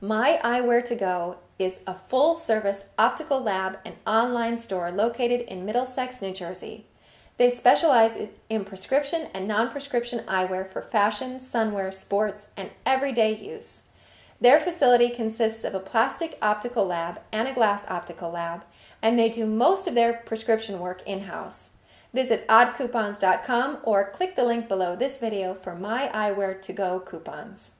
My Eyewear to Go is a full service optical lab and online store located in Middlesex, New Jersey. They specialize in prescription and non prescription eyewear for fashion, sunwear, sports, and everyday use. Their facility consists of a plastic optical lab and a glass optical lab, and they do most of their prescription work in house. Visit oddcoupons.com or click the link below this video for My Eyewear to Go coupons.